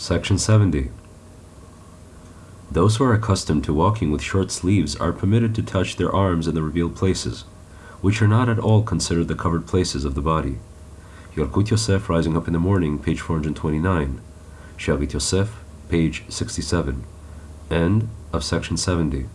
Section 70. Those who are accustomed to walking with short sleeves are permitted to touch their arms in the revealed places, which are not at all considered the covered places of the body. Yalkut Yosef, Rising Up in the Morning, page 429. Shavit Yosef, page 67. End of section 70.